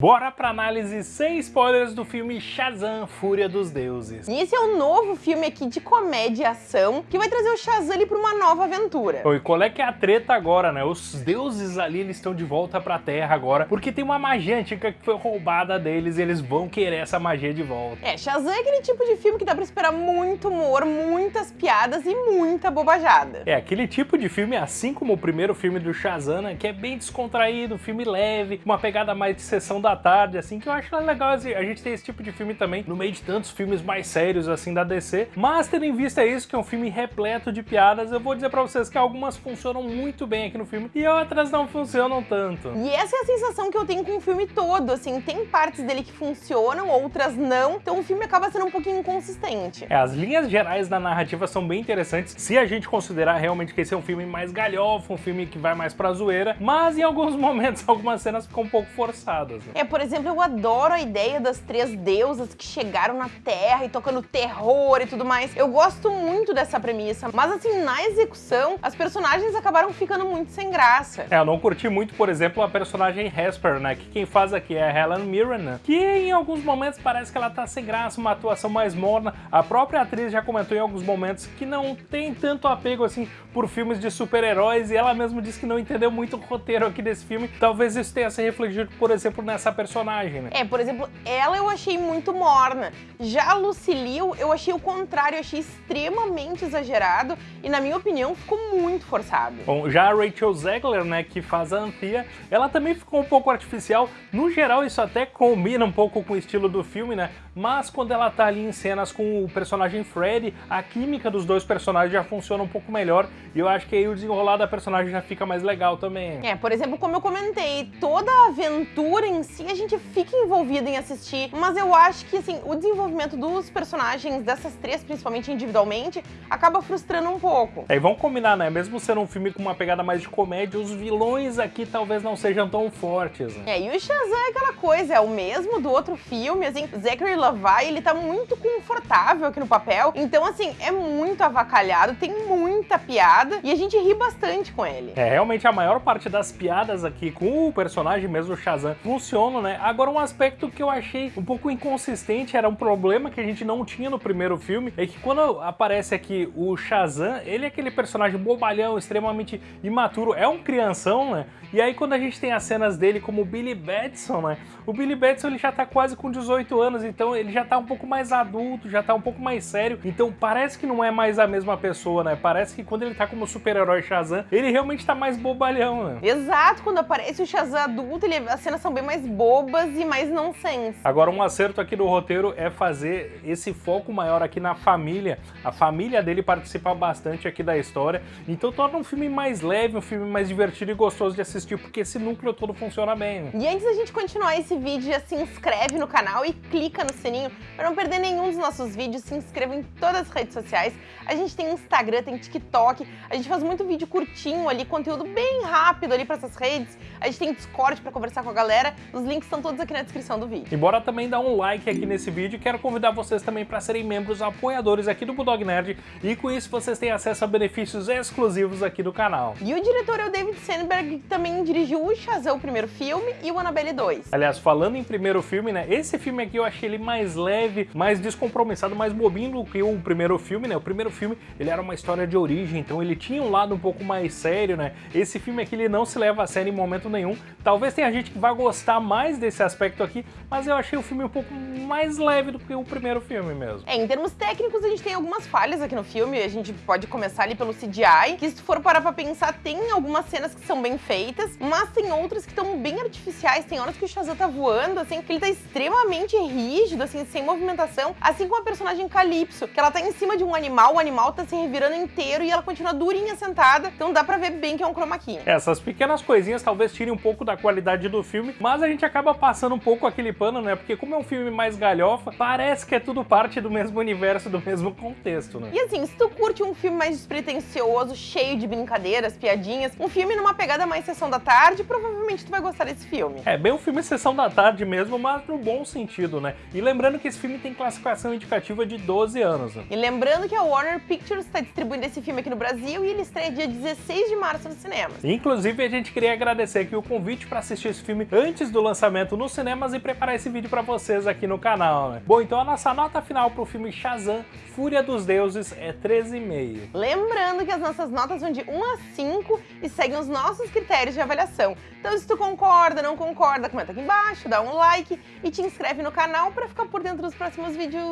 Bora pra análise sem spoilers do filme Shazam, Fúria dos Deuses. E esse é um novo filme aqui de comédia e ação que vai trazer o Shazam ali pra uma nova aventura. E qual é que é a treta agora, né? Os deuses ali, eles estão de volta pra Terra agora, porque tem uma magia antiga que foi roubada deles e eles vão querer essa magia de volta. É, Shazam é aquele tipo de filme que dá pra esperar muito humor, muitas piadas e muita bobajada. É, aquele tipo de filme, assim como o primeiro filme do Shazam, né, que é bem descontraído, filme leve, uma pegada mais de sessão da da tarde, assim, que eu acho legal a gente ter esse tipo de filme também, no meio de tantos filmes mais sérios, assim, da DC. Mas, tendo em vista isso, que é um filme repleto de piadas, eu vou dizer pra vocês que algumas funcionam muito bem aqui no filme e outras não funcionam tanto. E essa é a sensação que eu tenho com o filme todo, assim, tem partes dele que funcionam, outras não, então o filme acaba sendo um pouquinho inconsistente. É, as linhas gerais da narrativa são bem interessantes, se a gente considerar realmente que esse é um filme mais galhofa, um filme que vai mais pra zoeira, mas em alguns momentos algumas cenas ficam um pouco forçadas. Né? É, por exemplo, eu adoro a ideia das três deusas que chegaram na Terra e tocando terror e tudo mais. Eu gosto muito dessa premissa, mas assim, na execução, as personagens acabaram ficando muito sem graça. É, eu não curti muito, por exemplo, a personagem Hesper, né, que quem faz aqui é a Helen Mirren, né, que em alguns momentos parece que ela tá sem graça, uma atuação mais morna. A própria atriz já comentou em alguns momentos que não tem tanto apego, assim, por filmes de super-heróis, e ela mesmo disse que não entendeu muito o roteiro aqui desse filme. Talvez isso tenha se refletido, por exemplo, nessa essa personagem, né? É, por exemplo, ela eu achei muito morna. Já a Lucille eu achei o contrário, eu achei extremamente exagerado e, na minha opinião, ficou muito forçado. Bom, já a Rachel Zegler, né, que faz a Anthea, ela também ficou um pouco artificial. No geral, isso até combina um pouco com o estilo do filme, né? Mas quando ela tá ali em cenas com o personagem Freddy, a química dos dois personagens já funciona um pouco melhor e eu acho que aí o desenrolar da personagem já fica mais legal também. É, por exemplo, como eu comentei, toda a aventura em si a gente fica envolvido em assistir, mas eu acho que assim, o desenvolvimento dos personagens, dessas três, principalmente individualmente, acaba frustrando um pouco. É, e vamos combinar, né? Mesmo sendo um filme com uma pegada mais de comédia, os vilões aqui talvez não sejam tão fortes. Né? É, e o Shazam é aquela coisa, é o mesmo do outro filme, assim, Zachary Levi, ele tá muito confortável aqui no papel, então assim, é muito avacalhado, tem muita piada e a gente ri bastante com ele. É, realmente a maior parte das piadas aqui com o personagem mesmo, o Shazam, funciona né? Agora, um aspecto que eu achei um pouco inconsistente, era um problema que a gente não tinha no primeiro filme, é que quando aparece aqui o Shazam, ele é aquele personagem bobalhão, extremamente imaturo, é um crianção, né? E aí quando a gente tem as cenas dele como o Billy Batson, né? O Billy Batson ele já tá quase com 18 anos, então ele já tá um pouco mais adulto, já tá um pouco mais sério, então parece que não é mais a mesma pessoa, né? Parece que quando ele tá como super-herói Shazam, ele realmente tá mais bobalhão, né? Exato, quando aparece o Shazam adulto, ele, as cenas são bem mais bobas e mais nonsense. Agora, um acerto aqui do roteiro é fazer esse foco maior aqui na família. A família dele participa bastante aqui da história, então torna um filme mais leve, um filme mais divertido e gostoso de assistir, porque esse núcleo todo funciona bem. E antes da gente continuar esse vídeo, já se inscreve no canal e clica no sininho para não perder nenhum dos nossos vídeos. Se inscreva em todas as redes sociais. A gente tem Instagram, tem TikTok, a gente faz muito vídeo curtinho ali, conteúdo bem rápido ali para essas redes. A gente tem Discord para conversar com a galera. Os links estão todos aqui na descrição do vídeo. E bora também dar um like aqui nesse vídeo. Quero convidar vocês também para serem membros apoiadores aqui do Bulldog Nerd e com isso vocês têm acesso a benefícios exclusivos aqui do canal. E o diretor é o David Sandberg, que também dirigiu o Shazam, o primeiro filme, e o Annabelle 2. Aliás, falando em primeiro filme, né, esse filme aqui eu achei ele mais leve, mais descompromissado, mais bobinho do que o primeiro filme, né? O primeiro filme, ele era uma história de origem, então ele tinha um lado um pouco mais sério, né? Esse filme aqui, ele não se leva a sério em momento nenhum. Talvez tenha gente que vai gostar mais desse esse aspecto aqui, mas eu achei o filme um pouco mais leve do que o primeiro filme mesmo. É, em termos técnicos, a gente tem algumas falhas aqui no filme, a gente pode começar ali pelo CGI, que se for parar pra pensar, tem algumas cenas que são bem feitas, mas tem outras que estão bem artificiais, tem horas que o Shazam tá voando, assim, que ele tá extremamente rígido, assim, sem movimentação, assim como a personagem Calypso, que ela tá em cima de um animal, o animal tá se revirando inteiro e ela continua durinha sentada, então dá pra ver bem que é um chroma key. Essas pequenas coisinhas talvez tirem um pouco da qualidade do filme, mas a gente acaba passando um pouco aquele pano, né? Porque como é um filme mais galhofa, parece que é tudo parte do mesmo universo, do mesmo contexto, né? E assim, se tu curte um filme mais despretensioso, cheio de brincadeiras, piadinhas, um filme numa pegada mais sessão da tarde, provavelmente tu vai gostar desse filme. É, bem um filme sessão da tarde mesmo, mas no bom sentido, né? E lembrando que esse filme tem classificação indicativa de 12 anos. Né? E lembrando que a Warner Pictures está distribuindo esse filme aqui no Brasil e ele estreia dia 16 de março nos cinemas. Inclusive, a gente queria agradecer aqui o convite para assistir esse filme antes do lançamento nos cinemas e preparar esse vídeo para vocês aqui no canal, né? Bom, então a nossa nota final pro filme Shazam, Fúria dos Deuses, é 13,5. Lembrando que as nossas notas vão de 1 a 5 e seguem os nossos critérios de avaliação. Então se tu concorda, não concorda, comenta aqui embaixo, dá um like e te inscreve no canal para ficar por dentro dos próximos vídeos.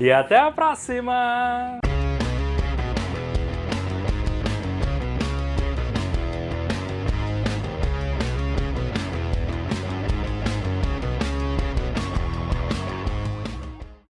E até a próxima!